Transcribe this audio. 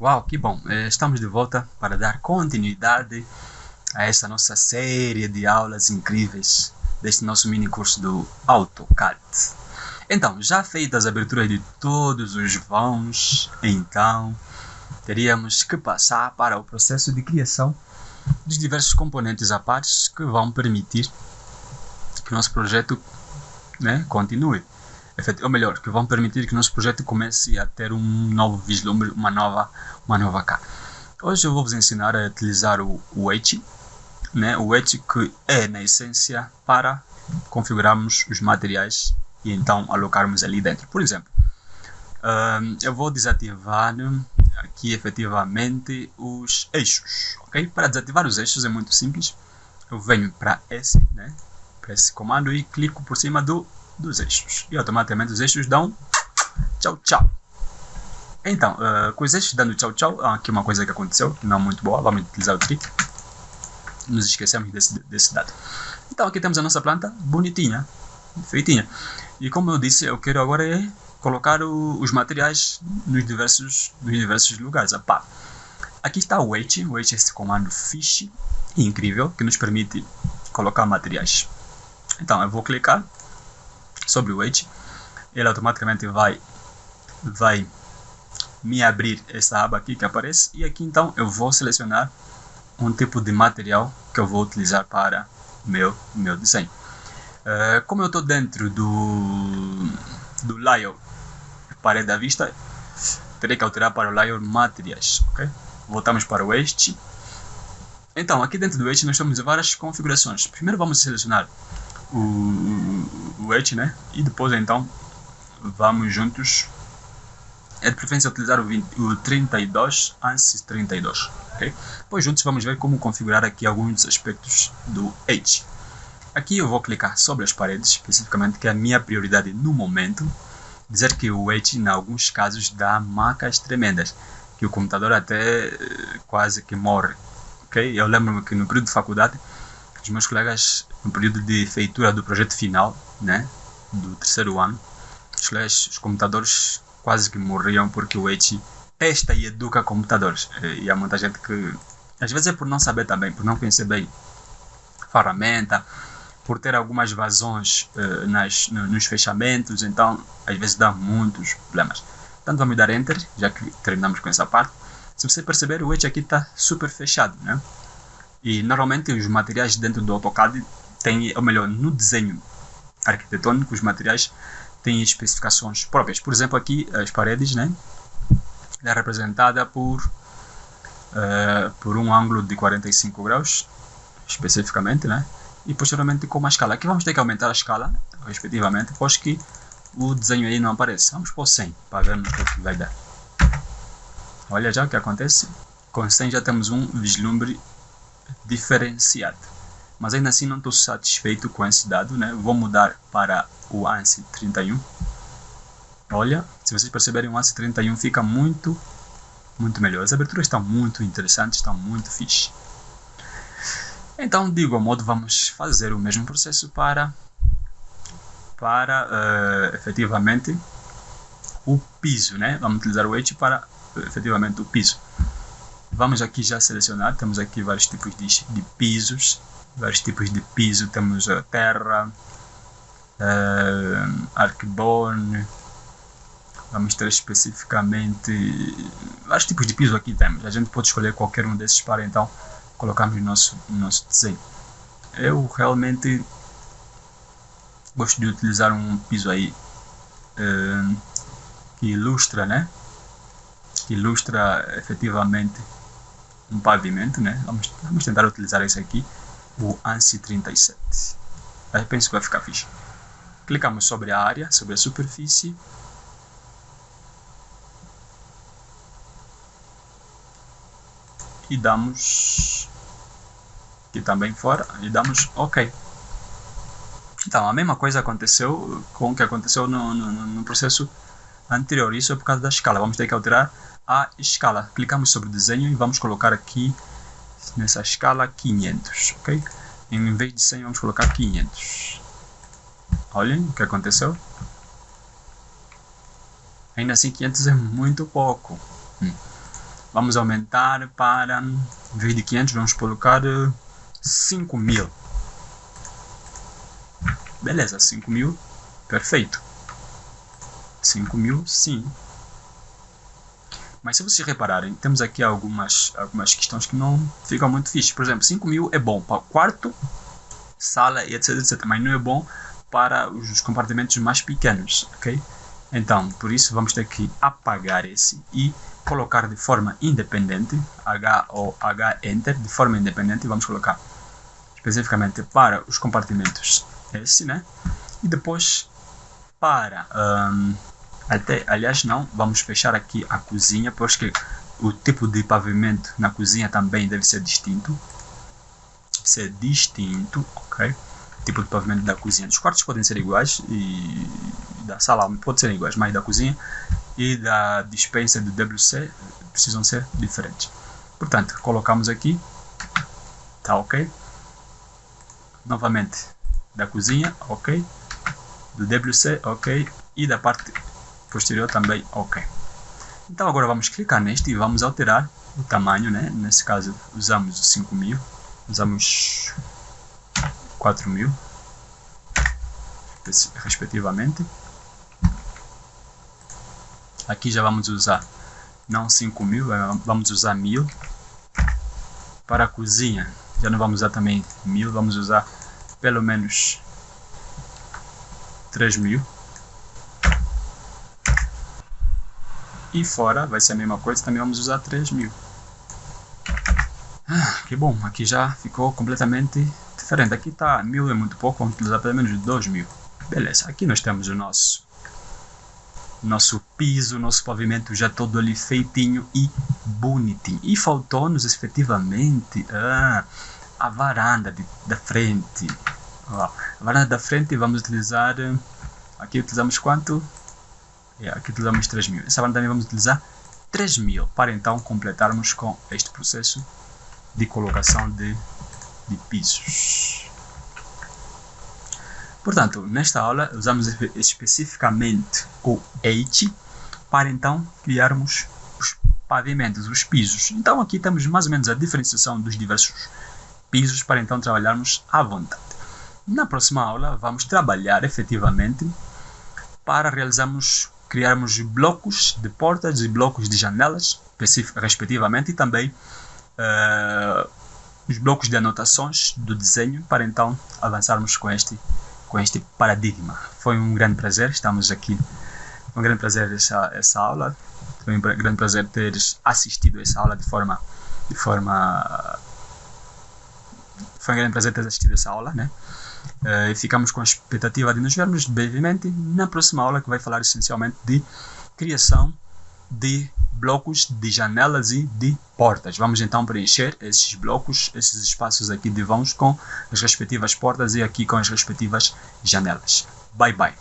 Uau, que bom! Eh, estamos de volta para dar continuidade a essa nossa série de aulas incríveis deste nosso mini curso do AutoCAD. Então, já feitas as aberturas de todos os vãos, então teríamos que passar para o processo de criação dos diversos componentes à parte que vão permitir que o nosso projeto né, continue ou melhor, que vão permitir que o nosso projeto comece a ter um novo vislumbre, uma nova, uma nova cara. Hoje eu vou vos ensinar a utilizar o, o H, né? o H que é, na essência, para configurarmos os materiais e então alocarmos ali dentro. Por exemplo, uh, eu vou desativar aqui efetivamente os eixos, ok? Para desativar os eixos é muito simples, eu venho para esse, né? para esse comando e clico por cima do dos eixos. E automaticamente os eixos dão tchau tchau. Então, uh, com os eixos dando tchau tchau, aqui uma coisa que aconteceu, não muito boa, vamos utilizar o trick. Nos esquecemos desse, desse dado. Então aqui temos a nossa planta bonitinha, feitinha. E como eu disse, eu quero agora é colocar o, os materiais nos diversos, nos diversos lugares. Apá. Aqui está o weight, o weight é esse comando fish, incrível, que nos permite colocar materiais. Então eu vou clicar sobre o Edge, ele automaticamente vai, vai me abrir essa aba aqui que aparece e aqui então eu vou selecionar um tipo de material que eu vou utilizar para meu meu desenho. Uh, como eu estou dentro do, do layer parede à vista, terei que alterar para o layer materiais. Okay? Voltamos para o Edge. Então, aqui dentro do Edge nós temos várias configurações. Primeiro vamos selecionar o, o Edge, né? E depois então vamos juntos. É de preferência utilizar o, 20, o 32 ANSYS 32, ok? Depois juntos vamos ver como configurar aqui alguns aspectos do Edge. Aqui eu vou clicar sobre as paredes, especificamente que é a minha prioridade no momento. Dizer que o Edge, em alguns casos, dá macas tremendas, que o computador até eh, quase que morre, ok? Eu lembro-me que no período de faculdade os meus colegas no período de feitura do projeto final, né, do terceiro ano, os colegas, os computadores quase que morriam porque o H testa e educa computadores. E há muita gente que, às vezes é por não saber também, por não conhecer bem ferramenta, por ter algumas vazões uh, nas, no, nos fechamentos, então às vezes dá muitos problemas. Então vamos dar Enter, já que terminamos com essa parte. Se você perceber, o Edge aqui está super fechado, né? E normalmente os materiais dentro do AutoCAD têm, ou melhor, no desenho arquitetônico, os materiais têm especificações próprias. Por exemplo, aqui as paredes, né? é representada por, uh, por um ângulo de 45 graus, especificamente, né? E posteriormente com uma escala. Aqui vamos ter que aumentar a escala, respectivamente, pois que o desenho aí não aparece. Vamos por 100 para vermos o que vai dar. Olha já o que acontece. Com 100 já temos um vislumbre diferenciado. Mas ainda assim não estou satisfeito com esse dado, né? Vou mudar para o ANSI 31. Olha, se vocês perceberem, o ANSI 31 fica muito, muito melhor. As aberturas estão muito interessantes, estão muito fixe. Então, de igual modo, vamos fazer o mesmo processo para, para uh, efetivamente o piso, né? Vamos utilizar o H para efetivamente o piso. Vamos aqui já selecionar, temos aqui vários tipos de, de pisos, vários tipos de piso, temos a terra, uh, arquiborne, vamos ter especificamente vários tipos de piso aqui temos, a gente pode escolher qualquer um desses para então colocarmos no nosso, no nosso desenho. Eu realmente gosto de utilizar um piso aí uh, que ilustra, né? Que ilustra efetivamente um pavimento, né? Vamos, vamos tentar utilizar esse aqui, o ANSI 37. Aí penso que vai ficar fixe. Clicamos sobre a área, sobre a superfície. E damos aqui também fora e damos OK. Então, a mesma coisa aconteceu com o que aconteceu no, no, no processo anterior. Isso é por causa da escala. Vamos ter que alterar a escala. Clicamos sobre desenho e vamos colocar aqui nessa escala 500, ok? Em vez de 100 vamos colocar 500. Olhem o que aconteceu. Ainda assim 500 é muito pouco. Hum. Vamos aumentar para, em vez de 500 vamos colocar 5 eh, mil. Beleza, 5 mil, perfeito. 5 mil, sim. Mas se vocês repararem, temos aqui algumas, algumas questões que não ficam muito fixe. Por exemplo, 5 mil é bom para quarto, sala e etc, etc. Mas não é bom para os compartimentos mais pequenos, ok? Então, por isso vamos ter que apagar esse e colocar de forma independente, H ou H Enter, de forma independente, vamos colocar especificamente para os compartimentos esse, né? E depois para um, até, aliás, não, vamos fechar aqui a cozinha, porque o tipo de pavimento na cozinha também deve ser distinto. Ser distinto, ok? Tipo de pavimento da cozinha. Os quartos podem ser iguais e da sala pode ser iguais, mas da cozinha e da dispensa do WC precisam ser diferentes. Portanto, colocamos aqui, tá ok? Novamente, da cozinha, ok? Do WC, ok? E da parte posterior também ok. Então agora vamos clicar neste e vamos alterar o tamanho, né? Nesse caso usamos 5000, usamos 4000 respectivamente. Aqui já vamos usar não 5000, vamos usar 1000. Para a cozinha já não vamos usar também 1000, vamos usar pelo menos 3000. E fora vai ser a mesma coisa, também vamos usar 3000. Ah, que bom, aqui já ficou completamente diferente. Aqui está 1000 é muito pouco, vamos utilizar pelo menos 2000. Beleza, aqui nós temos o nosso nosso piso, nosso pavimento já todo ali feitinho e bonitinho. E faltou-nos efetivamente ah, a varanda de, da frente. Ó, a varanda da frente vamos utilizar, aqui utilizamos quanto? Aqui utilizamos 3000. Essa banda também vamos utilizar 3000 para então completarmos com este processo de colocação de, de pisos. Portanto, nesta aula usamos especificamente o H para então criarmos os pavimentos, os pisos. Então aqui temos mais ou menos a diferenciação dos diversos pisos para então trabalharmos à vontade. Na próxima aula vamos trabalhar efetivamente para realizarmos criarmos blocos de portas e blocos de janelas, respectivamente, e também uh, os blocos de anotações do desenho, para então avançarmos com este, com este paradigma. Foi um grande prazer, estamos aqui. Foi um grande prazer essa, essa aula. Foi um grande prazer teres assistido essa aula de forma. De forma foi um grande prazer ter assistido essa aula, né? Uh, ficamos com a expectativa de nos vermos brevemente na próxima aula que vai falar essencialmente de criação de blocos de janelas e de portas. Vamos então preencher esses blocos, esses espaços aqui de vãos com as respectivas portas e aqui com as respectivas janelas. Bye bye.